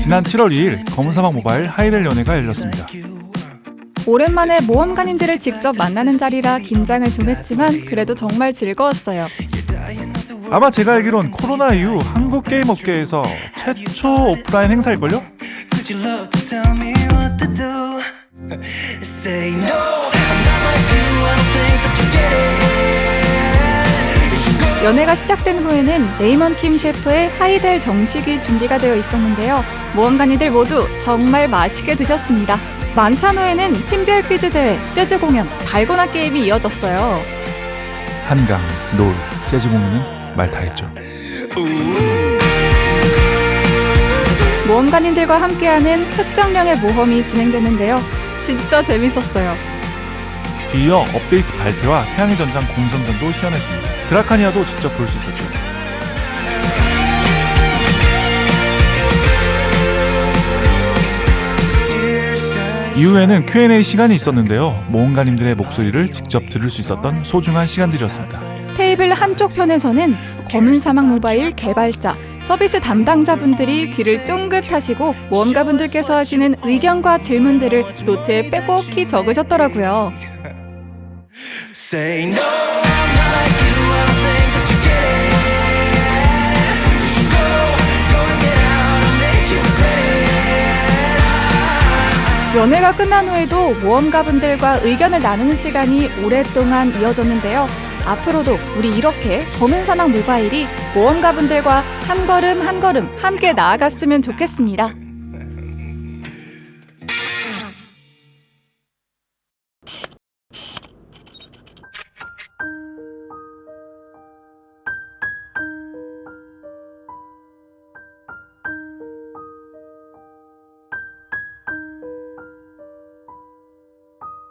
지난 7월 2일 검은사막 모바일 하이델 연회가 열렸습니다. 오랜만에 모험가님들을 직접 만나는 자리라 긴장을 좀 했지만 그래도 정말 즐거웠어요. 아마 제가 알기론 코로나 이후 한국 게임 업계에서 최초 오프라인 행사일걸요? Say no, I'm not like you. I don't think that you get it. 연회가 시작된 후에는 레이먼 킴 셰프의 하이델 정식이 준비가 되어 있었는데요. 모험가님들 모두 정말 맛있게 드셨습니다. 만찬 후에는 팀별 퀴즈 대회, 재즈 공연, 달고나 게임이 이어졌어요. 한강, 롤, 재즈 공연은 말 다 했죠. 모험가님들과 함께하는 특정령의 모험이 진행되는데요. 진짜 재밌었어요. 뒤이어 업데이트 발표와 태양의 전장 공성전도 시연했습니다. 드라카니아도 직접 볼 수 있었죠. 이후에는 Q&A 시간이 있었는데요. 모험가님들의 목소리를 직접 들을 수 있었던 소중한 시간들이었습니다. 테이블 한쪽 편에서는 검은 사막 모바일 개발자, 서비스 담당자분들이 귀를 쫑긋하시고 모험가분들께서 하시는 의견과 질문들을 노트에 빼곡히 적으셨더라고요. 연회가 끝난 후에도 모험가분들과 의견을 나누는 시간이 오랫동안 이어졌는데요. 앞으로도 우리 이렇게 검은 사막 모바일이 모험가분들과 한 걸음 한 걸음 함께 나아갔으면 좋겠습니다.